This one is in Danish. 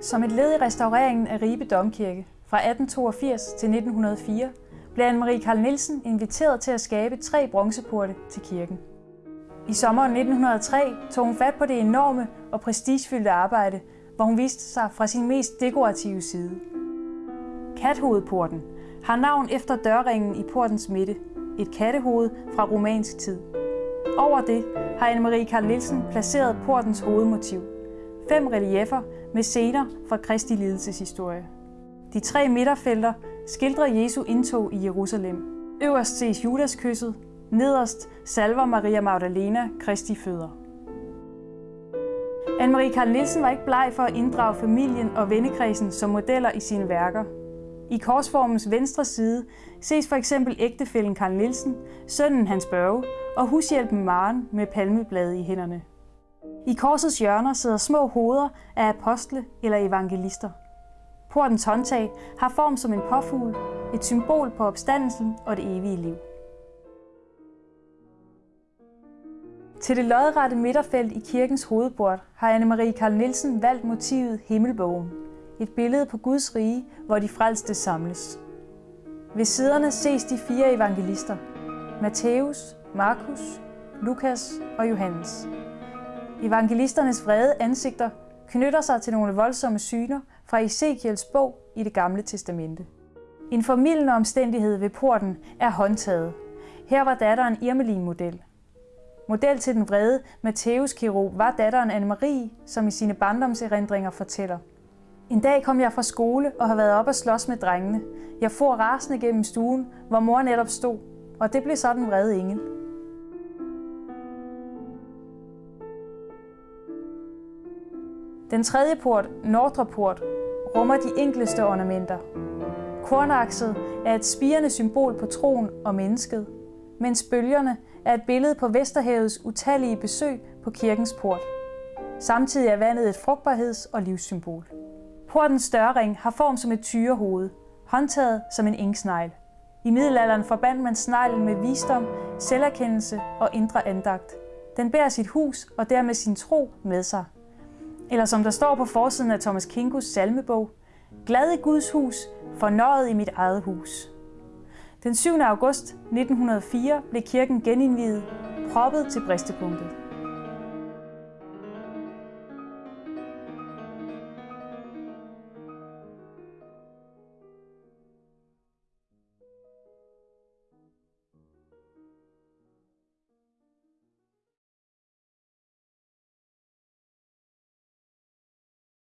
Som et led i restaureringen af Ribe Domkirke fra 1882 til 1904 blev Anne-Marie Karl Nielsen inviteret til at skabe tre bronzeporte til kirken. I sommeren 1903 tog hun fat på det enorme og prestigefyldte arbejde, hvor hun viste sig fra sin mest dekorative side. Kathovedporten har navn efter dørringen i portens midte, et kattehoved fra romansk tid. Over det har Anne-Marie Karl Nielsen placeret portens hovedmotiv. Fem reliefer med scener fra Kristi lidelseshistorie. De tre midterfelter skildrer Jesu indtog i Jerusalem. Øverst ses Judas kysset, nederst salver Maria Magdalena Kristi fødder. Anne-Marie Karl Nielsen var ikke bleg for at inddrage familien og vennekredsen som modeller i sine værker. I korsformens venstre side ses for eksempel ægtefællen Karl Nielsen, sønnen Hans Børge og hushjælpen Maren med palmeblade i hænderne. I korsets hjørner sidder små hoveder af apostle eller evangelister. Portens håndtag har form som en påfugl, et symbol på opstandelsen og det evige liv. Til det lodrette midterfelt i kirkens hovedbord har Anne-Marie Karl Nielsen valgt motivet Himmelbogen. Et billede på Guds rige, hvor de frelste samles. Ved siderne ses de fire evangelister. Matthæus, Markus, Lukas og Johannes. Evangelisternes vrede ansigter knytter sig til nogle voldsomme syner fra Ezekiels bog i det gamle testamente. En formidlende omstændighed ved porten er håndtaget. Her var datteren Irmelin model. Model til den vrede Matthæus Kiro var datteren Anne-Marie, som i sine barndomserindringer fortæller. En dag kom jeg fra skole og har været op og slås med drengene. Jeg for rasende gennem stuen, hvor mor netop stod, og det blev sådan vrede engel. Den tredje port, Nordre Port, rummer de enkleste ornamenter. Kornakset er et spirende symbol på troen og mennesket, mens bølgerne er et billede på Vesterhavets utallige besøg på kirkens port. Samtidig er vandet et frugtbarheds- og livssymbol. Portens dørring har form som et tyrehoved, håndtaget som en inksnegl. I middelalderen forbandt man sneglen med visdom, selverkendelse og indre andagt. Den bærer sit hus og dermed sin tro med sig. Eller som der står på forsiden af Thomas Kinkus salmebog, Glad i Guds hus, fornøjet i mit eget hus. Den 7. august 1904 blev kirken genindviet, proppet til bristepunktet.